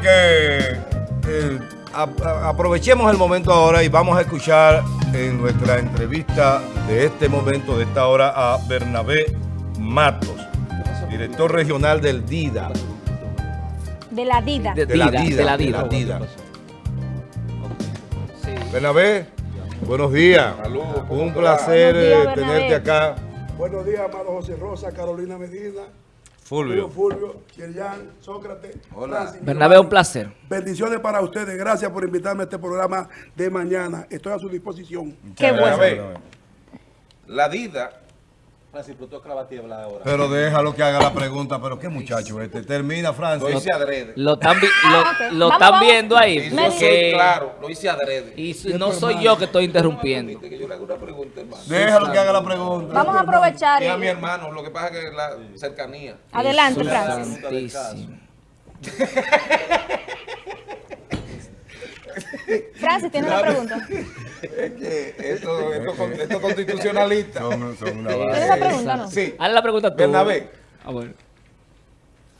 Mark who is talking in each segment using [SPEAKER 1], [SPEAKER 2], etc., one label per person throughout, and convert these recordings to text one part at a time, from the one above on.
[SPEAKER 1] que eh, a- a- aprovechemos el momento ahora y vamos a escuchar en nuestra entrevista de este momento, de esta hora, a Bernabé Matos, director regional del DIDA.
[SPEAKER 2] De la Dida.
[SPEAKER 3] De-
[SPEAKER 1] De la
[SPEAKER 3] Dida, de la
[SPEAKER 1] de
[SPEAKER 3] Dida.
[SPEAKER 1] la DIDA. Bernabé, buenos días. Un placer
[SPEAKER 2] días,
[SPEAKER 1] eh, tenerte acá.
[SPEAKER 4] Buenos días, amado José Rosa, Carolina Medina,
[SPEAKER 1] Fulvio.
[SPEAKER 4] Fulvio, Yerjan, Sócrates. Mi
[SPEAKER 3] Bernabé, un placer.
[SPEAKER 4] Bendiciones para ustedes. Gracias por invitarme a este programa de mañana. Estoy a su disposición.
[SPEAKER 2] Qué bueno.
[SPEAKER 5] La DIDA. Francis, pero tú acabas de hablar ahora.
[SPEAKER 1] Pero déjalo que haga la pregunta, pero qué muchacho este. Termina,
[SPEAKER 5] Lo
[SPEAKER 1] Francis.
[SPEAKER 5] hice adrede.
[SPEAKER 3] Lo están, vi- lo,
[SPEAKER 2] Ah,
[SPEAKER 3] lo están viendo ahí. Porque-
[SPEAKER 5] soy claro, lo hice adrede.
[SPEAKER 3] Y su- no soy yo que estoy interrumpiendo.
[SPEAKER 5] Que yo le hago una pregunta, hermano.
[SPEAKER 1] Déjalo que haga la pregunta.
[SPEAKER 2] Vamos a aprovechar.
[SPEAKER 5] Y a mi hermano, lo que pasa es que la cercanía.
[SPEAKER 2] Adelante, Francis. Francis, tiene una pregunta.
[SPEAKER 5] Es que esto, esto, esto constitucionalista.
[SPEAKER 1] Son, son una
[SPEAKER 2] ¿Tienes una pregunta no?
[SPEAKER 5] Sí,
[SPEAKER 3] Hazle la pregunta tú.
[SPEAKER 5] Bernabé.
[SPEAKER 3] Ah, bueno.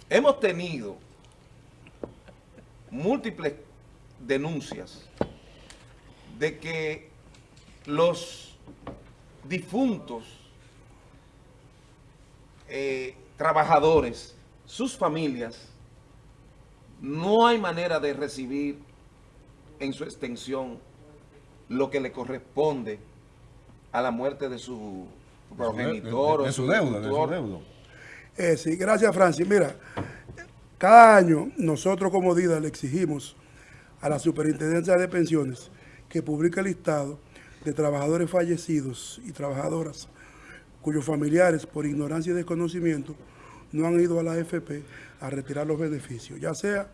[SPEAKER 5] hemos tenido múltiples denuncias de que los difuntos eh, trabajadores, sus familias, no hay manera de recibir en su extensión lo que le corresponde a la muerte de su progenitor
[SPEAKER 1] de, su deuda, de su deuda.
[SPEAKER 4] Eh, sí, gracias, Francis. Mira, cada año nosotros como DIDA le exigimos a la Superintendencia de Pensiones que publique el listado de trabajadores fallecidos y trabajadoras cuyos familiares, por ignorancia y desconocimiento, no han ido a la AFP a retirar los beneficios, ya sea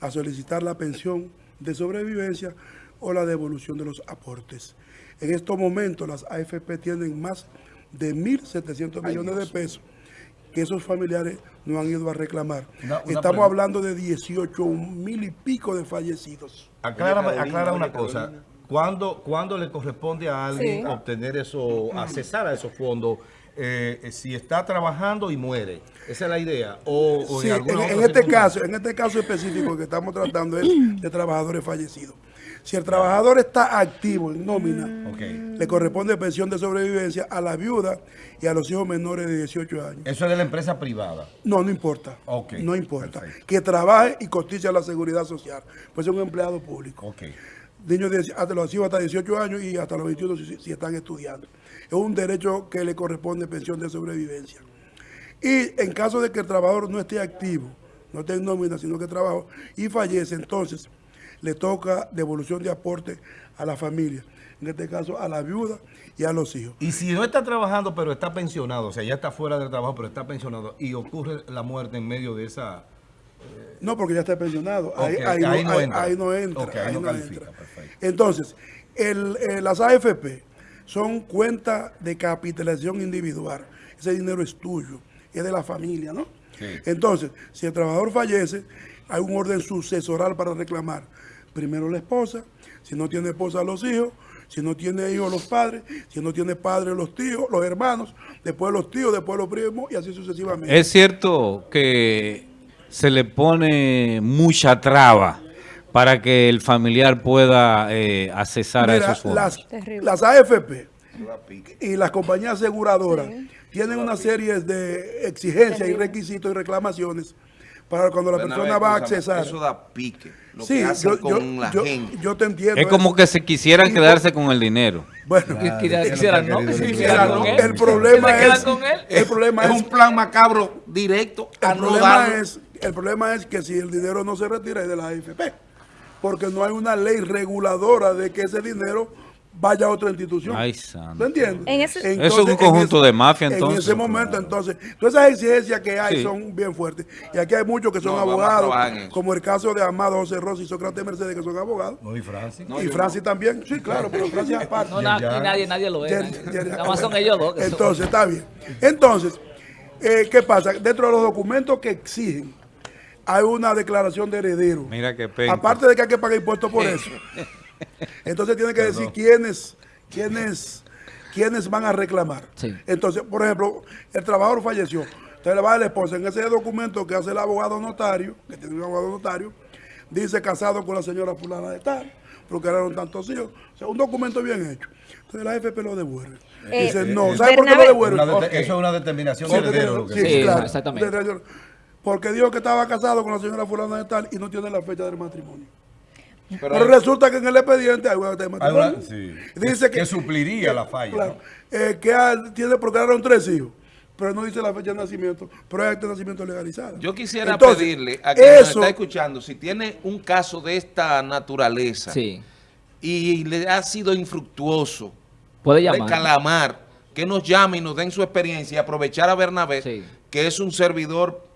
[SPEAKER 4] a solicitar la pensión de sobrevivencia o la devolución de los aportes. En estos momentos las AFP tienen más de 1.700 millones de pesos que esos familiares no han ido a reclamar.
[SPEAKER 1] Una- una
[SPEAKER 4] Estamos
[SPEAKER 1] pregunta.
[SPEAKER 4] hablando de 18 mil y pico de fallecidos.
[SPEAKER 1] Aclara,
[SPEAKER 5] Carolina,
[SPEAKER 1] aclara una
[SPEAKER 5] oye,
[SPEAKER 1] cosa. ¿Cuándo, cuándo le corresponde a alguien
[SPEAKER 2] Sí.
[SPEAKER 1] obtener eso, accesar a esos fondos? Eh, si está trabajando y muere. Esa es la idea. O, o
[SPEAKER 4] Sí, en, este caso, en este caso específico que estamos tratando es de trabajadores fallecidos. Si el trabajador está activo en nómina,
[SPEAKER 1] Ok.
[SPEAKER 4] le corresponde pensión de sobrevivencia a la viuda y a los hijos menores de 18 años.
[SPEAKER 1] Eso es de la empresa privada.
[SPEAKER 4] No, no importa. No importa.
[SPEAKER 1] perfecto.
[SPEAKER 4] Que trabaje y cotice a la seguridad social. Pues es un empleado público.
[SPEAKER 1] Ok.
[SPEAKER 4] Niños de, hasta los hijos hasta 18 años y hasta los 21 si, si están estudiando. Es un derecho que le corresponde pensión de sobrevivencia. Y en caso de que el trabajador no esté activo, no esté en nómina, sino que trabaja y fallece, entonces le toca devolución de aporte a la familia. En este caso, a la viuda y a los hijos.
[SPEAKER 1] Y si no está trabajando, pero está pensionado, o sea, ya está fuera del trabajo, pero está pensionado, y ocurre la muerte en medio de esa...
[SPEAKER 4] No, porque ya está pensionado. Ahí, no,
[SPEAKER 1] entra.
[SPEAKER 4] ahí no entra.
[SPEAKER 1] Ahí no califica,
[SPEAKER 4] entra. Entonces, el- eh, las AFP son cuentas de capitalización individual. Ese dinero es tuyo, es de la familia, ¿no?
[SPEAKER 1] Sí.
[SPEAKER 4] Entonces, si el trabajador fallece, hay un orden sucesoral para reclamar. Primero la esposa, si no tiene esposa, los hijos, si no tiene hijos, los padres, si no tiene padres, los tíos, los hermanos, después los tíos, después los primos y así sucesivamente.
[SPEAKER 6] Es cierto que se le pone mucha traba para que el familiar pueda eh, accesar a esos fondos.
[SPEAKER 4] las, AFP y las compañías aseguradoras tienen una serie de exigencias y requisitos y reclamaciones para cuando la
[SPEAKER 5] Bernabé,
[SPEAKER 4] persona va a accesar.
[SPEAKER 5] Eso da pique. Lo
[SPEAKER 4] Sí,
[SPEAKER 5] que hacen
[SPEAKER 4] yo, yo-
[SPEAKER 5] con la
[SPEAKER 4] yo-
[SPEAKER 5] gente.
[SPEAKER 4] yo te entiendo.
[SPEAKER 6] Es como
[SPEAKER 4] eso.
[SPEAKER 6] que se quisieran quedarse con el dinero.
[SPEAKER 4] Bueno,
[SPEAKER 3] Quisiera- Quisieran, ¿no? Quisieran él.
[SPEAKER 4] el problema
[SPEAKER 3] ¿Se quedan
[SPEAKER 4] es,
[SPEAKER 3] con él?
[SPEAKER 4] el problema
[SPEAKER 5] es
[SPEAKER 4] es,
[SPEAKER 5] un plan macabro directo
[SPEAKER 4] el problema es, el problema es que si el dinero no se retira es de la AFP, porque no hay una ley reguladora de que ese dinero vaya a otra institución.
[SPEAKER 6] Ay, santo.
[SPEAKER 4] ¿Tú entiendes?
[SPEAKER 2] En ese-
[SPEAKER 6] Eso es un conjunto
[SPEAKER 4] en
[SPEAKER 6] de mafia,
[SPEAKER 4] En
[SPEAKER 6] entonces.
[SPEAKER 4] ese momento, entonces, todas esas exigencias que hay
[SPEAKER 6] Sí.
[SPEAKER 4] son bien fuertes. Y aquí hay muchos que son
[SPEAKER 5] No,
[SPEAKER 4] abogados,
[SPEAKER 5] en
[SPEAKER 4] como el caso de Amado José Rossi y Sócrates Mercedes, que son abogados.
[SPEAKER 1] No, y Francis.
[SPEAKER 4] y Francis también. Sí, claro, pero Francis aparte.
[SPEAKER 3] No, na- aquí nadie, nadie lo ve. Nada más son ellos dos. son-
[SPEAKER 4] Entonces, está bien. Entonces, eh, ¿qué pasa? Dentro de los documentos que exigen, hay una declaración de heredero.
[SPEAKER 6] Mira qué pena.
[SPEAKER 4] Aparte de que hay que pagar impuestos por eso. Entonces tiene que decir quiénes, quiénes, quiénes van a reclamar.
[SPEAKER 3] Sí.
[SPEAKER 4] Entonces, por ejemplo, el trabajador falleció. Entonces le va a la esposa. En ese documento que hace el abogado notario, que tiene un abogado notario, dice casado con la señora fulana de tal, procrearon tantos hijos. O sea, un documento bien hecho. Entonces la AFP lo devuelve.
[SPEAKER 2] Eh,
[SPEAKER 4] dice, no,
[SPEAKER 1] eh,
[SPEAKER 4] ¿sabe por qué lo devuelve?
[SPEAKER 1] Eso es una determinación
[SPEAKER 4] Porque
[SPEAKER 1] heredero.
[SPEAKER 4] tiene-
[SPEAKER 1] lo que
[SPEAKER 4] sí,
[SPEAKER 3] Sí,
[SPEAKER 4] claro.
[SPEAKER 3] exactamente.
[SPEAKER 4] De- Porque dijo que estaba casado con la señora fulana de tal y no tiene la fecha del matrimonio.
[SPEAKER 5] Pero
[SPEAKER 4] Pero
[SPEAKER 5] hay-
[SPEAKER 4] resulta que en el expediente hay una fecha de
[SPEAKER 1] Hay una-
[SPEAKER 4] matrimonio.
[SPEAKER 1] sí.
[SPEAKER 4] Dice
[SPEAKER 1] que, supliría la falla.
[SPEAKER 4] Claro,
[SPEAKER 1] ¿no?
[SPEAKER 4] eh, que tiene procrearon tres hijos, pero no dice la fecha de nacimiento, pero hay acta de nacimiento legalizada.
[SPEAKER 5] Yo quisiera
[SPEAKER 4] Entonces,
[SPEAKER 5] pedirle a quien nos
[SPEAKER 4] eso,
[SPEAKER 5] está escuchando, si tiene un caso de esta naturaleza
[SPEAKER 3] Sí.
[SPEAKER 5] y le ha sido infructuoso,
[SPEAKER 3] Puede
[SPEAKER 5] de
[SPEAKER 3] llamar.
[SPEAKER 5] calamar, que nos llame y nos den su experiencia y aprovechar a Bernabé,
[SPEAKER 3] Sí.
[SPEAKER 5] que es un servidor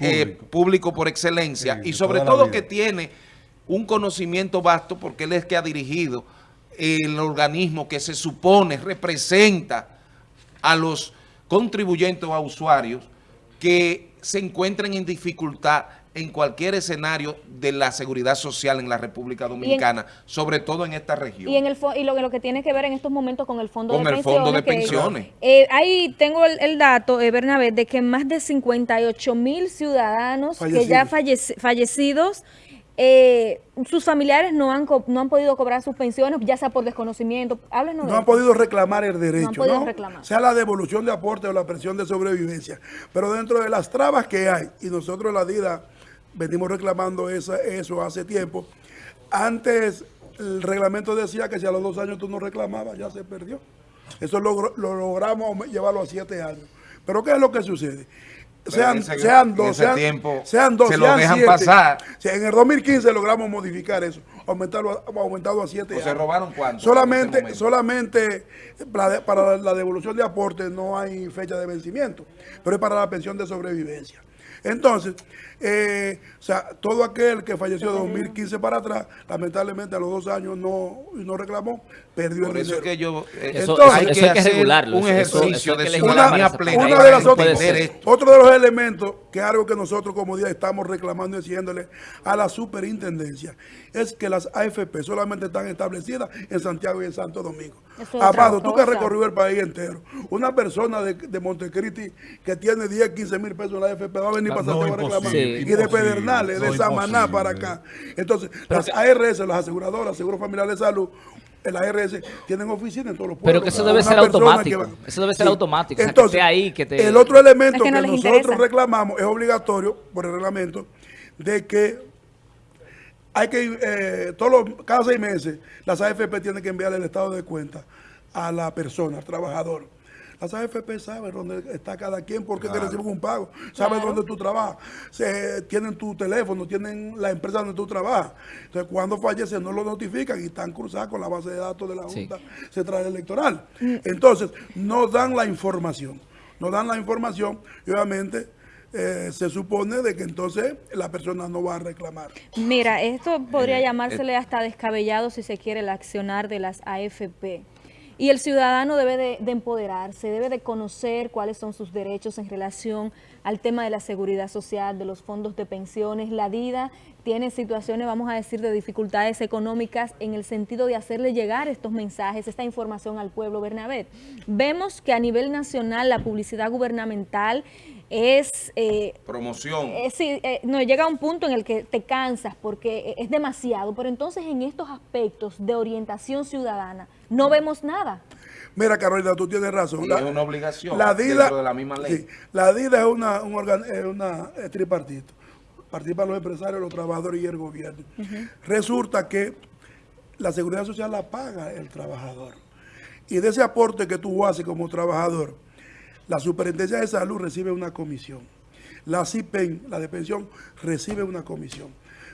[SPEAKER 5] eh,
[SPEAKER 1] Público.
[SPEAKER 5] por excelencia
[SPEAKER 1] Sí,
[SPEAKER 5] y sobre todo que tiene un conocimiento vasto porque él es que ha dirigido el organismo que se supone representa a los contribuyentes o a usuarios que se encuentren en dificultad en cualquier escenario de la seguridad social en la República Dominicana, sobre todo en esta región.
[SPEAKER 2] Y en el y lo, lo que tiene que ver en estos momentos con el fondo
[SPEAKER 5] Con
[SPEAKER 2] de
[SPEAKER 5] el
[SPEAKER 2] pensiones.
[SPEAKER 5] fondo de
[SPEAKER 2] que-
[SPEAKER 5] pensiones.
[SPEAKER 2] Eh, ahí tengo el, el dato, eh, Bernabé, de que más de 58 mil ciudadanos que ya falleci- fallecidos, eh, sus familiares no han, co- no han podido cobrar sus pensiones, ya sea por desconocimiento. Háblenos
[SPEAKER 4] no
[SPEAKER 2] de
[SPEAKER 4] han podido reclamar el derecho, ¿no?
[SPEAKER 2] podido reclamar.
[SPEAKER 4] sea la devolución de aporte o la pensión de sobrevivencia. Pero dentro de las trabas que hay, y nosotros la DIDA venimos reclamando esa- eso hace tiempo, antes el reglamento decía que si a los dos años tú no reclamabas, ya se perdió. Eso lo logramos llevarlo a siete años. Pero ¿qué es lo que sucede? Sean,
[SPEAKER 5] ese-
[SPEAKER 4] sean dos, sean,
[SPEAKER 5] tiempo
[SPEAKER 4] sean dos,
[SPEAKER 5] se lo
[SPEAKER 4] sean
[SPEAKER 5] dejan
[SPEAKER 4] siete.
[SPEAKER 5] pasar.
[SPEAKER 4] En el 2015 logramos modificar eso, aumentarlo, a- aumentado a siete
[SPEAKER 5] ¿O se robaron cuánto
[SPEAKER 4] Solamente, solamente para la devolución de aportes no hay fecha de vencimiento, pero es para la pensión de sobrevivencia. Entonces, eh, o sea, todo aquel que falleció de 2015 para atrás, lamentablemente a los dos años no, no reclamó, perdió
[SPEAKER 5] Por
[SPEAKER 4] el
[SPEAKER 5] eso es
[SPEAKER 4] dinero.
[SPEAKER 5] que yo... eh,
[SPEAKER 3] Eso-
[SPEAKER 4] eso-
[SPEAKER 5] hay
[SPEAKER 3] eso
[SPEAKER 5] que
[SPEAKER 3] hay que
[SPEAKER 5] hacer
[SPEAKER 3] regularlo,
[SPEAKER 5] un
[SPEAKER 3] eso- eso-
[SPEAKER 5] ejercicio
[SPEAKER 3] eso
[SPEAKER 5] de ciudadanía plena
[SPEAKER 4] una de las otras, otro de los elementos que es algo que nosotros como día estamos reclamando y diciéndole a la superintendencia es que las AFP solamente están establecidas en Santiago y en Santo Domingo. Amado, tú que has recorrido el país entero, una persona de, de Montecristi que tiene 10, 15 mil pesos en la AFP va a venir
[SPEAKER 1] No,
[SPEAKER 4] para Santiago a reclamar. y de Pedernales, de
[SPEAKER 1] no,
[SPEAKER 4] Samaná
[SPEAKER 1] imposible.
[SPEAKER 4] para acá. Entonces, las ARS, las aseguradoras, Seguro Familiar de Salud, el ARS tienen oficina en todos los pueblos.
[SPEAKER 3] Pero que eso debe ser automático.
[SPEAKER 4] va-
[SPEAKER 3] Eso debe ser automático, o sea, que
[SPEAKER 4] Entonces,
[SPEAKER 3] esté ahí, que te-
[SPEAKER 4] el otro elemento
[SPEAKER 2] Es que no
[SPEAKER 4] nosotros
[SPEAKER 2] interesa.
[SPEAKER 4] reclamamos es obligatorio por el reglamento de que hay que, eh, todos los- cada seis meses, las AFP tienen que enviar el estado de cuenta a la persona, al trabajador. Las AFP saben dónde está cada quien, porque te reciben un pago, saben
[SPEAKER 2] Claro.
[SPEAKER 4] dónde tú trabajas, Se- tienen tu teléfono, tienen la empresa donde tú trabajas. Entonces, cuando fallece no lo notifican y están cruzados con la base de datos de la
[SPEAKER 3] Sí.
[SPEAKER 4] Junta Central Electoral. Entonces, no dan la información, no dan la información y obviamente eh, se supone de que entonces la persona no va a reclamar.
[SPEAKER 2] Mira, esto podría
[SPEAKER 5] Eh,
[SPEAKER 2] llamársele hasta descabellado si se quiere el accionar de las AFP. Y el ciudadano debe de, de empoderarse, debe de conocer cuáles son sus derechos en relación al tema de la seguridad social, de los fondos de pensiones. La DIDA tiene situaciones, vamos a decir, de dificultades económicas en el sentido de hacerle llegar estos mensajes, esta información al pueblo Bernabé. Vemos que a nivel nacional la publicidad gubernamental es... eh,
[SPEAKER 5] Promoción.
[SPEAKER 2] eh, sí, eh, no, llega a un punto en el que te cansas porque es demasiado, pero entonces en estos aspectos de orientación ciudadana no vemos nada.
[SPEAKER 4] Mira, Carolina, tú tienes razón.
[SPEAKER 5] Y es una obligación
[SPEAKER 4] La DIDA,
[SPEAKER 5] dentro de la misma ley.
[SPEAKER 4] sí, la DIDA es una, un organ- es una es tripartito. Participan los empresarios, los trabajadores y el gobierno. Resulta que la seguridad social la paga el trabajador. Y de ese aporte que tú haces como trabajador, la Superintendencia de Salud recibe una comisión. La CIPEN, la de pensión, recibe una comisión.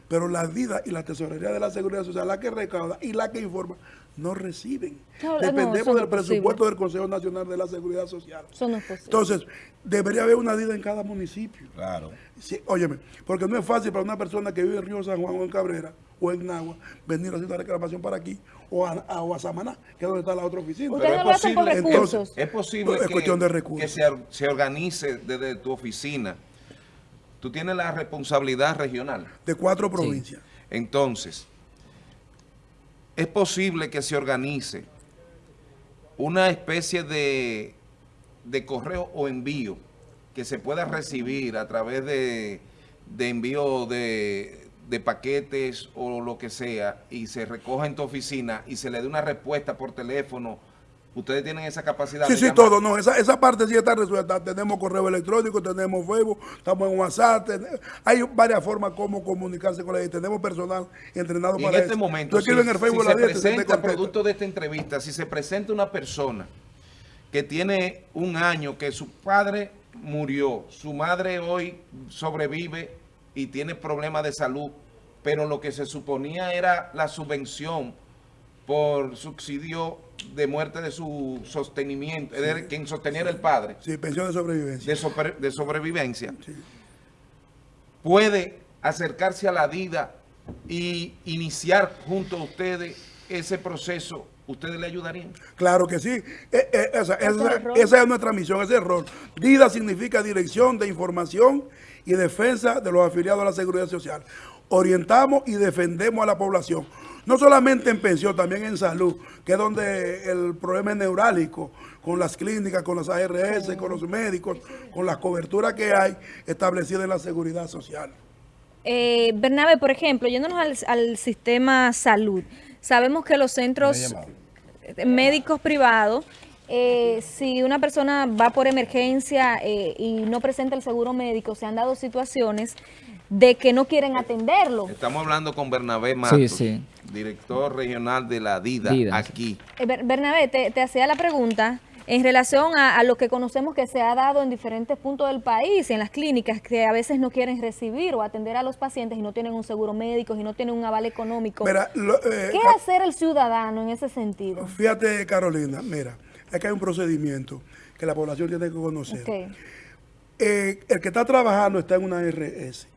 [SPEAKER 4] Pero la DIDA y la Tesorería de la Seguridad Social, la que recauda y la que informa, no reciben.
[SPEAKER 2] No,
[SPEAKER 4] Dependemos
[SPEAKER 2] no
[SPEAKER 4] del presupuesto del Consejo Nacional de la Seguridad Social.
[SPEAKER 2] Eso no es posible.
[SPEAKER 4] Entonces, debería haber una DIDA en cada municipio.
[SPEAKER 1] Claro.
[SPEAKER 4] Sí, óyeme, porque no es fácil para una persona que vive en Río San Juan o en Cabrera o en Nagua venir a hacer una reclamación para aquí o a, a- o a Samaná, que es donde está la otra oficina.
[SPEAKER 5] Pero es
[SPEAKER 2] por
[SPEAKER 5] posible-
[SPEAKER 2] recursos.
[SPEAKER 5] Es posible
[SPEAKER 4] Es
[SPEAKER 5] que,
[SPEAKER 4] cuestión de recursos.
[SPEAKER 5] que se organice desde tu oficina. Tú tienes la responsabilidad regional.
[SPEAKER 4] de cuatro provincias.
[SPEAKER 5] Entonces, es posible que se organice una especie de, de correo o envío que se pueda recibir a través de, de envío de, de paquetes o lo que sea y se recoja en tu oficina y se le dé una respuesta por teléfono, ustedes tienen esa capacidad
[SPEAKER 4] Sí,
[SPEAKER 5] de
[SPEAKER 4] sí,
[SPEAKER 5] llamar?
[SPEAKER 4] todo, no, esa, esa parte sí está resuelta. Tenemos correo electrónico, tenemos Facebook, estamos en WhatsApp, ten- hay varias formas como comunicarse con la gente. Tenemos personal entrenado
[SPEAKER 5] Y en
[SPEAKER 4] para
[SPEAKER 5] este
[SPEAKER 4] eso.
[SPEAKER 5] momento,
[SPEAKER 4] Tú
[SPEAKER 5] si,
[SPEAKER 4] en el Facebook
[SPEAKER 5] si
[SPEAKER 4] la
[SPEAKER 5] se
[SPEAKER 4] dieta y se te
[SPEAKER 5] presenta, producto de esta entrevista, si se presenta una persona que tiene un año, que su padre murió, su madre hoy sobrevive y tiene problemas de salud, pero lo que se suponía era la subvención por subsidio de muerte de su sostenimiento, decir, quien sosteniera el padre
[SPEAKER 4] Sí, pensión de sobrevivencia.
[SPEAKER 5] de, sobre- de sobrevivencia, puede acercarse a la DIDA y iniciar junto a ustedes ese proceso, ¿ustedes le ayudarían?
[SPEAKER 4] Claro que sí. Eh, eh, esa, esa- es nuestra misión, ese es el rol. DIDA significa Dirección de Información y Defensa de los Afiliados a la Seguridad Social. Orientamos y defendemos a la población. No solamente en pensión, también en salud, que es donde el problema es neurálgico, con las clínicas, con las ARS, con los médicos, con las coberturas que hay establecidas en la seguridad social.
[SPEAKER 2] Eh, Bernabe, por ejemplo, yéndonos al, al sistema salud, sabemos que los centros médicos privados, eh, si una persona va por emergencia eh, y no presenta el seguro médico, se han dado situaciones de que no quieren atenderlo.
[SPEAKER 5] Estamos hablando con Bernabé Matos,
[SPEAKER 3] Sí, sí.
[SPEAKER 5] director regional de la DIDA,
[SPEAKER 3] DIDA,
[SPEAKER 5] aquí.
[SPEAKER 2] Eh, Ber- Bernabé, te, te hacía la pregunta en relación a, a lo que conocemos que se ha dado en diferentes puntos del país, en las clínicas, que a veces no quieren recibir o atender a los pacientes y no tienen un seguro médico y no tienen un aval económico.
[SPEAKER 4] Mira, lo- eh,
[SPEAKER 2] ¿Qué hacer el ciudadano en ese sentido?
[SPEAKER 4] Fíjate, Carolina, mira, es que hay un procedimiento que la población tiene que conocer. Eh, el que está trabajando está en una ARS.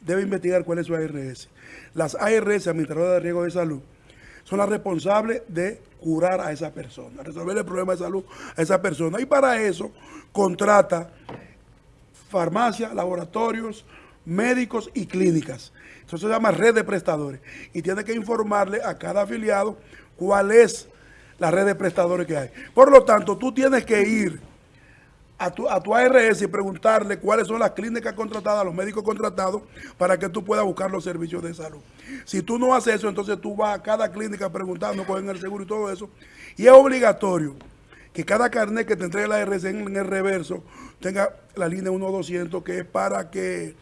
[SPEAKER 4] Debe investigar cuál es su ARS. Las ARS, Administradoras de Riesgo de Salud, son las responsables de curar a esa persona, resolver el problema de salud a esa persona. Y para eso contrata farmacia, laboratorios, médicos y clínicas. Eso se llama red de prestadores. Y tiene que informarle a cada afiliado cuál es la red de prestadores que hay. Por lo tanto, tú tienes que ir a tu, a tu ARS y preguntarle cuáles son las clínicas contratadas, los médicos contratados, para que tú puedas buscar los servicios de salud. Si tú no haces eso, entonces tú vas a cada clínica preguntando, cogen el seguro y todo eso. Y es obligatorio que cada carnet que te entregue la ARS en, el reverso tenga la línea 1200, que es para que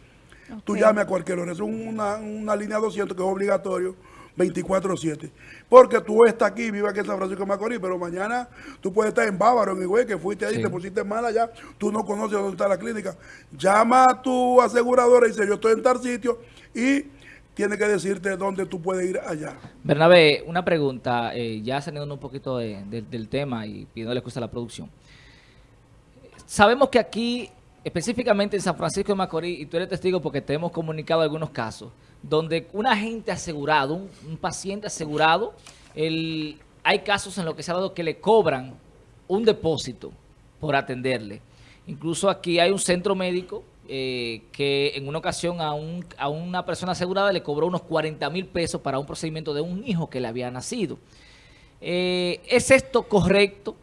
[SPEAKER 4] tú
[SPEAKER 2] Ok.
[SPEAKER 4] llames a cualquier hora. Es una, una línea 200 que es obligatorio 24-7. Porque tú estás aquí, vives aquí en San Francisco de Macorís, pero mañana tú puedes estar en Bávaro, en Higüey, que fuiste ahí,
[SPEAKER 3] Sí.
[SPEAKER 4] te pusiste mal allá, tú no conoces dónde está la clínica. Llama a tu aseguradora y dice, yo estoy en tal sitio y tiene que decirte dónde tú puedes ir allá.
[SPEAKER 3] Bernabé, una pregunta, eh, ya saliendo un poquito de- de- del tema y pidiéndole excusa a la producción. Sabemos que aquí, específicamente en San Francisco de Macorís, y tú eres testigo porque te hemos comunicado algunos casos, donde un agente asegurado, un, paciente asegurado, el, hay casos en los que se ha dado que le cobran un depósito por atenderle. Incluso aquí hay un centro médico eh, que en una ocasión a, un, a una persona asegurada le cobró unos 40 mil pesos para un procedimiento de un hijo que le había nacido. Eh, ¿Es esto correcto?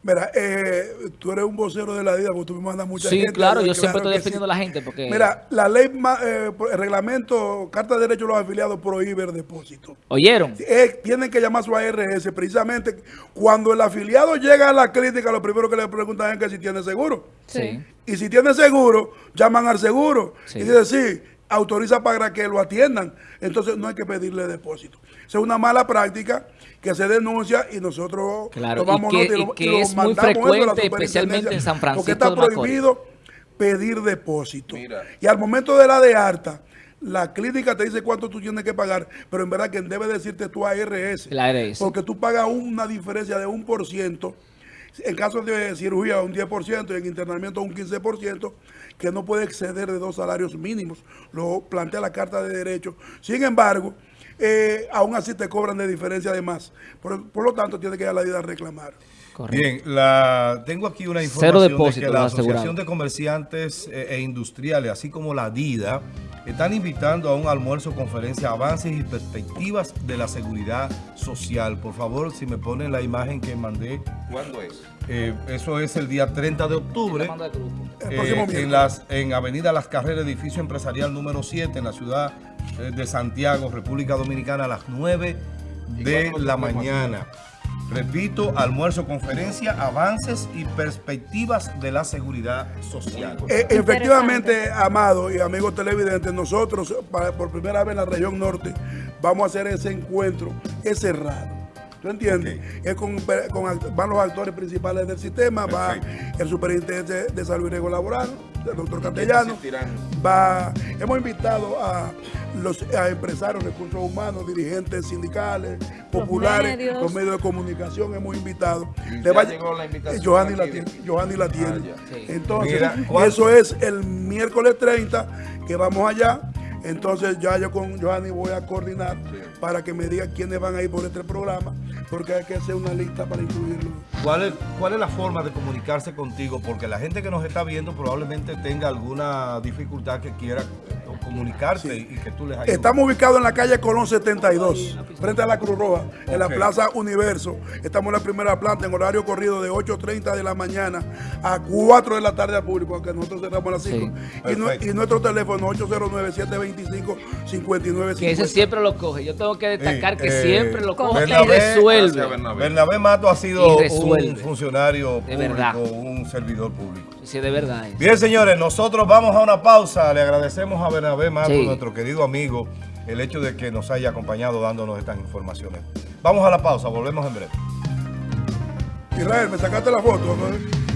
[SPEAKER 4] Mira, eh, tú eres un vocero de la DIDA, porque tú me mandas mucha
[SPEAKER 3] Sí,
[SPEAKER 4] gente.
[SPEAKER 3] claro,
[SPEAKER 4] allá,
[SPEAKER 3] yo siempre estoy defendiendo a la gente porque...
[SPEAKER 4] Mira, la ley, eh, el reglamento, Carta de Derechos de los Afiliados prohíbe el depósito.
[SPEAKER 3] ¿Oyeron?
[SPEAKER 4] Eh, tienen que llamar a su ARS. Precisamente cuando el afiliado llega a la clínica, lo primero que le preguntan es que si tiene seguro.
[SPEAKER 3] Sí.
[SPEAKER 4] Y si tiene seguro, llaman al seguro.
[SPEAKER 3] Sí.
[SPEAKER 4] Y dicen, sí, autoriza para que lo atiendan. Entonces no hay que pedirle depósito. Esa es una mala práctica que se denuncia y nosotros
[SPEAKER 3] Claro,
[SPEAKER 4] tomamos
[SPEAKER 3] y que-
[SPEAKER 4] nota
[SPEAKER 3] y
[SPEAKER 4] lo-
[SPEAKER 3] que
[SPEAKER 4] lo
[SPEAKER 3] es muy frecuente, especialmente en San
[SPEAKER 4] superintendencia,
[SPEAKER 3] Francisco
[SPEAKER 4] Porque está
[SPEAKER 3] Macorís.
[SPEAKER 4] prohibido pedir depósito.
[SPEAKER 5] Mira.
[SPEAKER 4] Y al momento de la de harta, la clínica te dice cuánto tú tienes que pagar, pero en verdad quien debe decirte tu ARS.
[SPEAKER 3] La ARS.
[SPEAKER 4] Porque tú pagas una diferencia de un por ciento, en caso de cirugía un 10% y en internamiento un 15%, que no puede exceder de dos salarios mínimos. Lo plantea la Carta de Derechos. Sin embargo, eh, aún así te cobran de diferencia de más. Por, por lo tanto, tiene que ir a la vida a reclamar.
[SPEAKER 3] Correcto.
[SPEAKER 1] Bien, la, tengo aquí una
[SPEAKER 3] Cero
[SPEAKER 1] información de
[SPEAKER 3] depósito
[SPEAKER 1] que la Asociación de Comerciantes eh, e Industriales, así como la DIDA, están invitando a un almuerzo, conferencia, avances y perspectivas de la seguridad social. Por favor, si me ponen la imagen que mandé,
[SPEAKER 5] ¿Cuándo es?
[SPEAKER 1] Eh, eso es el día 30 de octubre. Eh, en, las, en Avenida Las Carreras, edificio empresarial número 7, en la ciudad eh, de Santiago, República Dominicana, a las 9 de la mañana. Repito, almuerzo, conferencia, avances y perspectivas de la seguridad social.
[SPEAKER 4] Eh, efectivamente, Amado y amigos televidentes, nosotros para- por primera vez en la región norte vamos a hacer ese encuentro, es cerrado. ¿Tú entiendes? Es con, van los actores principales del sistema, va el superintendente de salud y riesgo laboral, el doctor Castellano, va, hemos invitado a los a empresarios, recursos humanos, dirigentes sindicales, populares,
[SPEAKER 2] medios.
[SPEAKER 4] los medios de comunicación, hemos invitado.
[SPEAKER 5] Y
[SPEAKER 4] Le va-
[SPEAKER 5] llegó la invitación
[SPEAKER 4] Johanny la
[SPEAKER 5] aquí.
[SPEAKER 4] tiene. Johanny la tiene.
[SPEAKER 5] Ah, ya.
[SPEAKER 3] Sí.
[SPEAKER 4] Entonces,
[SPEAKER 1] Mira, ¿cuál-
[SPEAKER 4] eso es el miércoles 30 que vamos allá. Entonces ya yo con Johanny voy a coordinar para que me diga quiénes van a ir por este programa, porque hay que hacer una lista para incluirlo.
[SPEAKER 1] ¿Cuál es, ¿Cuál es la forma de comunicarse contigo? Porque la gente que nos está viendo probablemente tenga alguna dificultad que quiera eh, comunicarse y que tú les ayudes.
[SPEAKER 4] Estamos ubicados en la calle Colón 72, frente a la Cruz Roja, en la. Plaza Universo. Estamos en la primera planta en horario corrido de 8.30 de la mañana a 4 de la tarde al público, aunque nosotros cerramos a las 5. Y, y nuestro teléfono 809-725-5950.
[SPEAKER 3] Que ese siempre lo coge. Yo tengo que destacar
[SPEAKER 1] Sí,
[SPEAKER 3] que
[SPEAKER 1] eh,
[SPEAKER 3] siempre lo coge y
[SPEAKER 1] Bernabé-
[SPEAKER 5] Gracias,
[SPEAKER 3] resuelve.
[SPEAKER 5] Bernabé.
[SPEAKER 1] Bernabé Mato ha sido
[SPEAKER 3] Y
[SPEAKER 1] un funcionario
[SPEAKER 3] De
[SPEAKER 1] público,
[SPEAKER 3] verdad.
[SPEAKER 1] un servidor público.
[SPEAKER 3] Sí, de verdad. es.
[SPEAKER 1] Bien, señores, nosotros vamos a una pausa. Le agradecemos a Bernabé Mato,
[SPEAKER 3] Sí.
[SPEAKER 1] nuestro querido amigo, el hecho de que nos haya acompañado dándonos estas informaciones. Vamos a la pausa, volvemos en breve.
[SPEAKER 4] Israel, me sacaste la foto. ¿no?